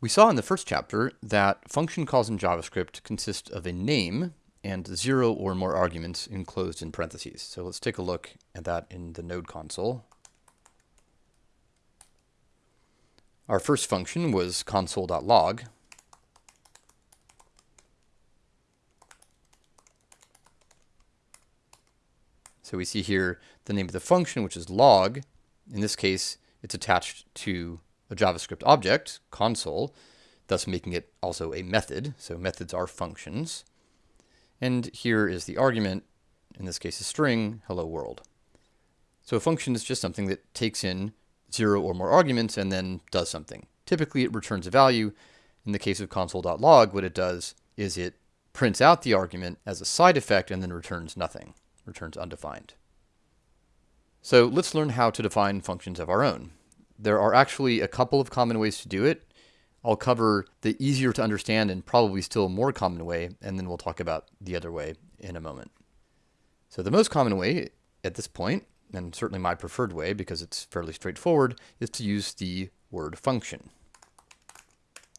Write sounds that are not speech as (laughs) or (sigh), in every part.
We saw in the first chapter that function calls in JavaScript consist of a name and zero or more arguments enclosed in parentheses. So let's take a look at that in the node console. Our first function was console.log. So we see here the name of the function, which is log. In this case, it's attached to a JavaScript object, console, thus making it also a method. So methods are functions. And here is the argument, in this case a string, hello world. So a function is just something that takes in zero or more arguments and then does something. Typically it returns a value. In the case of console.log, what it does is it prints out the argument as a side effect and then returns nothing returns undefined. So let's learn how to define functions of our own. There are actually a couple of common ways to do it. I'll cover the easier to understand and probably still more common way, and then we'll talk about the other way in a moment. So the most common way at this point, and certainly my preferred way because it's fairly straightforward, is to use the word function.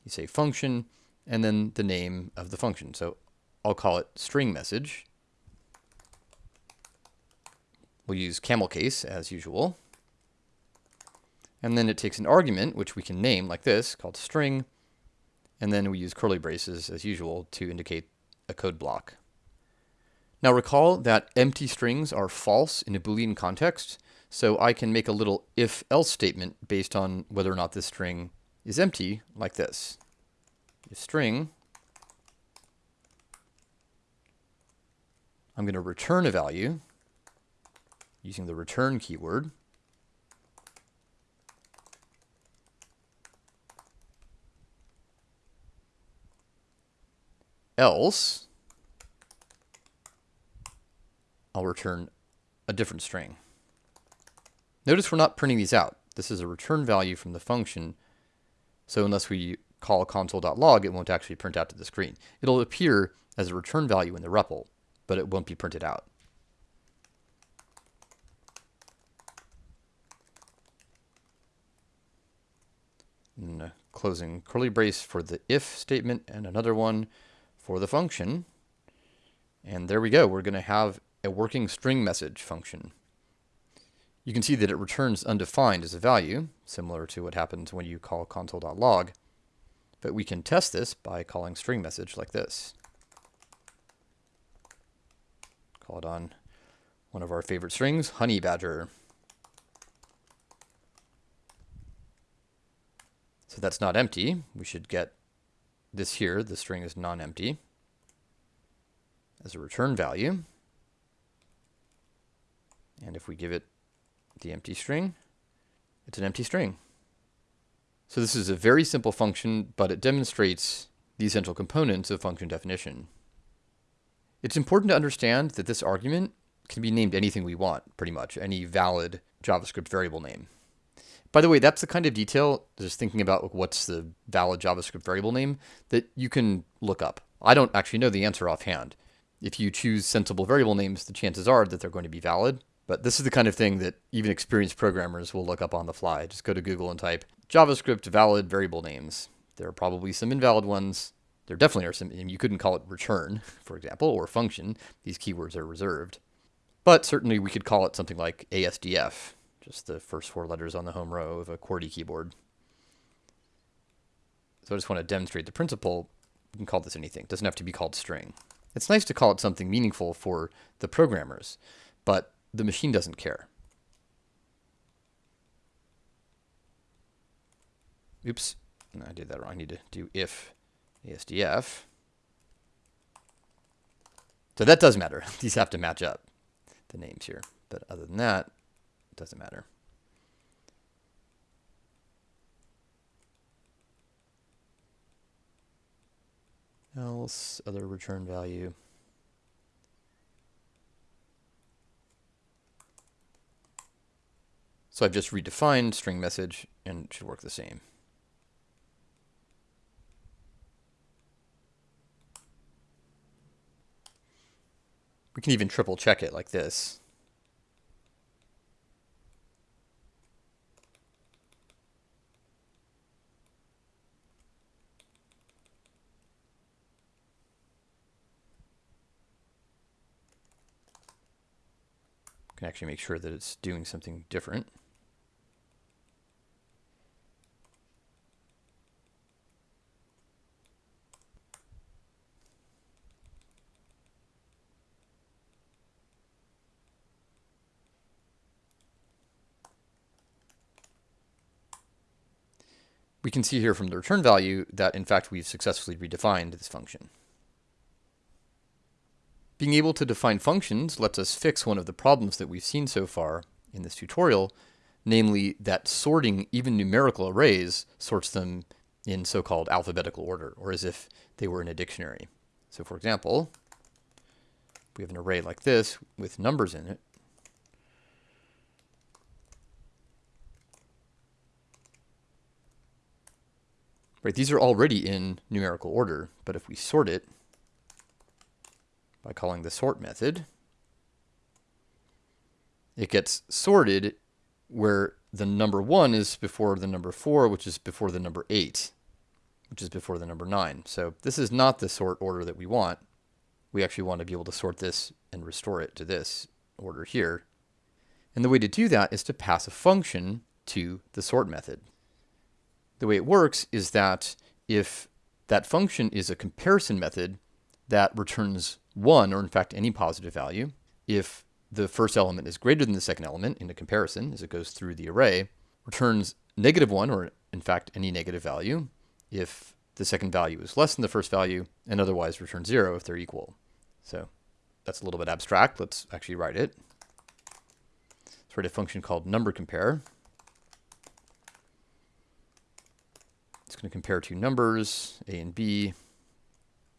You say function and then the name of the function. So I'll call it string message We'll use camel case as usual. And then it takes an argument, which we can name like this, called string. And then we use curly braces as usual to indicate a code block. Now recall that empty strings are false in a Boolean context, so I can make a little if-else statement based on whether or not this string is empty, like this. If string, I'm going to return a value, using the return keyword. Else, I'll return a different string. Notice we're not printing these out. This is a return value from the function. So unless we call console.log, it won't actually print out to the screen. It'll appear as a return value in the REPL, but it won't be printed out. and closing curly brace for the if statement and another one for the function. And there we go. We're going to have a working string message function. You can see that it returns undefined as a value, similar to what happens when you call console.log. But we can test this by calling string message like this. Call it on one of our favorite strings, honey badger. So that's not empty. We should get this here, the string is non-empty, as a return value. And if we give it the empty string, it's an empty string. So this is a very simple function, but it demonstrates the essential components of function definition. It's important to understand that this argument can be named anything we want, pretty much, any valid JavaScript variable name. By the way, that's the kind of detail, just thinking about what's the valid JavaScript variable name, that you can look up. I don't actually know the answer offhand. If you choose sensible variable names, the chances are that they're going to be valid. But this is the kind of thing that even experienced programmers will look up on the fly. Just go to Google and type JavaScript valid variable names. There are probably some invalid ones. There definitely are some, you couldn't call it return, (laughs) for example, or function. These keywords are reserved. But certainly we could call it something like ASDF, just the first four letters on the home row of a QWERTY keyboard. So I just want to demonstrate the principle. You can call this anything. It doesn't have to be called string. It's nice to call it something meaningful for the programmers, but the machine doesn't care. Oops, I did that wrong. I need to do if ASDF. So that does matter. (laughs) These have to match up, the names here. But other than that, doesn't matter. Else, other return value. So I've just redefined string message and it should work the same. We can even triple check it like this. Can actually make sure that it's doing something different. we can see here from the return value that in fact we've successfully redefined this function. Being able to define functions lets us fix one of the problems that we've seen so far in this tutorial, namely that sorting even numerical arrays sorts them in so-called alphabetical order, or as if they were in a dictionary. So for example, we have an array like this with numbers in it, Right, these are already in numerical order, but if we sort it by calling the sort method, it gets sorted where the number 1 is before the number 4, which is before the number 8, which is before the number 9. So this is not the sort order that we want. We actually want to be able to sort this and restore it to this order here. And the way to do that is to pass a function to the sort method the way it works is that if that function is a comparison method that returns 1, or in fact any positive value, if the first element is greater than the second element in the comparison as it goes through the array, returns negative 1, or in fact any negative value, if the second value is less than the first value, and otherwise returns 0 if they're equal. So that's a little bit abstract. Let's actually write it. Let's write a function called number compare. It's going to compare two numbers, a and b.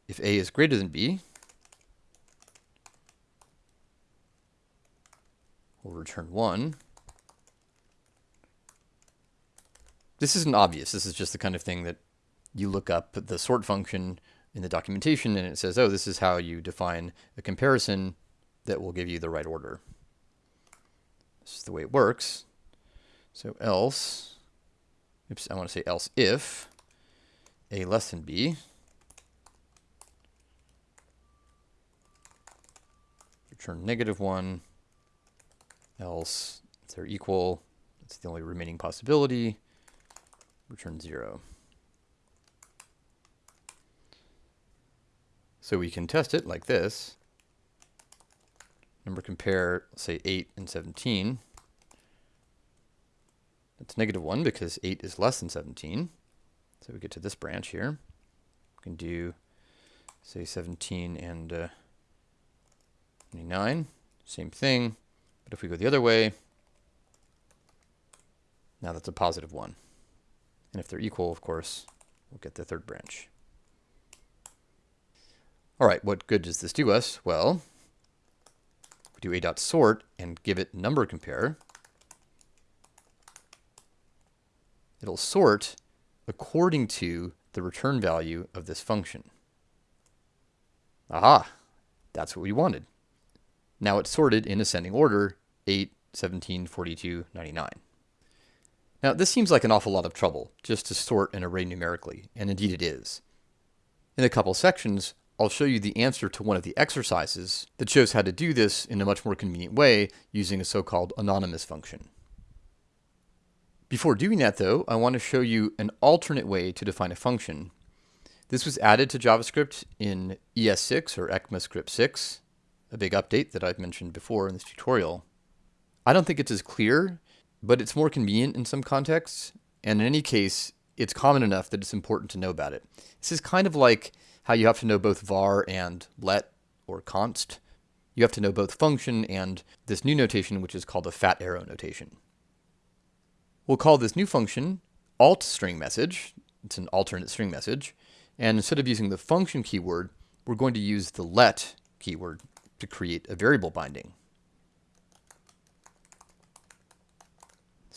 If a is greater than b, return 1. This isn't obvious. This is just the kind of thing that you look up the sort function in the documentation and it says, oh, this is how you define a comparison that will give you the right order. This is the way it works. So else oops, I want to say else if a less than b, return negative 1, else if they're equal, it's the only remaining possibility, return 0. So we can test it like this. Number compare, say 8 and 17. It's negative 1 because 8 is less than 17. So we get to this branch here. We can do, say, 17 and uh, 29. Same thing. But if we go the other way, now that's a positive 1. And if they're equal, of course, we'll get the third branch. All right, what good does this do us? Well, we do a dot sort and give it number compare. it'll sort according to the return value of this function. Aha, that's what we wanted. Now it's sorted in ascending order, 8, 17, 42, 99. Now this seems like an awful lot of trouble, just to sort an array numerically, and indeed it is. In a couple sections, I'll show you the answer to one of the exercises that shows how to do this in a much more convenient way using a so-called anonymous function. Before doing that though, I want to show you an alternate way to define a function. This was added to JavaScript in ES6 or ECMAScript 6, a big update that I've mentioned before in this tutorial. I don't think it's as clear, but it's more convenient in some contexts, and in any case, it's common enough that it's important to know about it. This is kind of like how you have to know both var and let or const. You have to know both function and this new notation, which is called a fat arrow notation. We'll call this new function alt string message. It's an alternate string message. And instead of using the function keyword, we're going to use the let keyword to create a variable binding.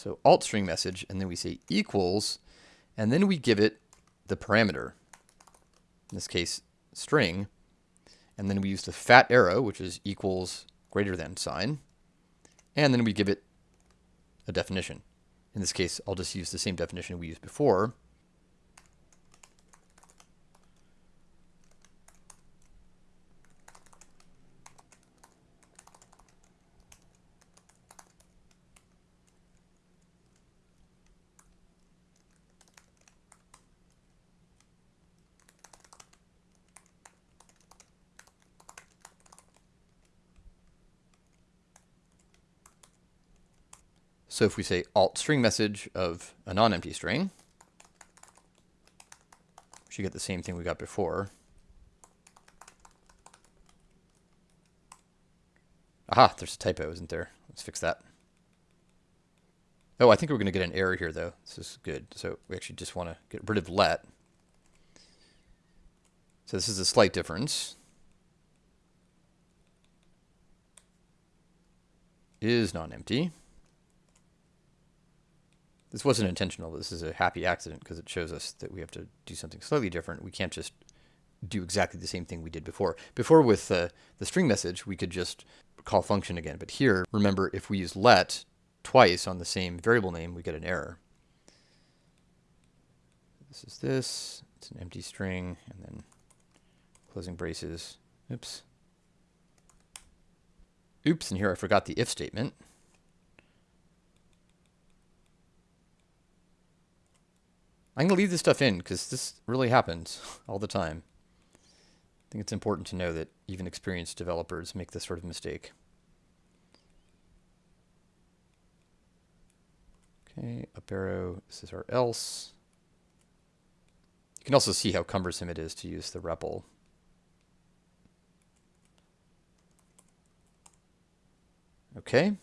So alt string message, and then we say equals, and then we give it the parameter, in this case string, and then we use the fat arrow, which is equals greater than sign, and then we give it a definition. In this case, I'll just use the same definition we used before. So if we say alt string message of a non-empty string, we should get the same thing we got before. Aha, there's a typo, isn't there? Let's fix that. Oh, I think we're going to get an error here, though. This is good. So we actually just want to get rid of let. So this is a slight difference. Is non-empty. This wasn't intentional, this is a happy accident because it shows us that we have to do something slightly different. We can't just do exactly the same thing we did before. Before with uh, the string message, we could just call function again. But here, remember, if we use let twice on the same variable name, we get an error. This is this. It's an empty string, and then closing braces. Oops. Oops, and here I forgot the if statement. I'm going to leave this stuff in because this really happens (laughs) all the time. I think it's important to know that even experienced developers make this sort of mistake. Okay, up arrow, this is our else. You can also see how cumbersome it is to use the REPL. Okay,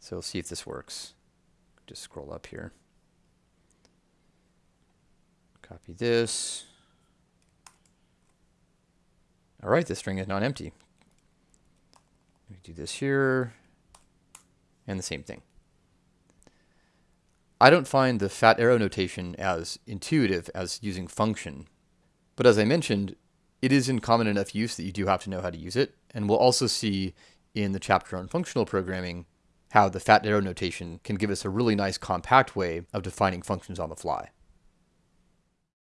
so we'll see if this works. Just scroll up here. Copy this. All right, the string is not empty. We do this here, and the same thing. I don't find the fat arrow notation as intuitive as using function. But as I mentioned, it is in common enough use that you do have to know how to use it. And we'll also see in the chapter on functional programming how the fat arrow notation can give us a really nice compact way of defining functions on the fly.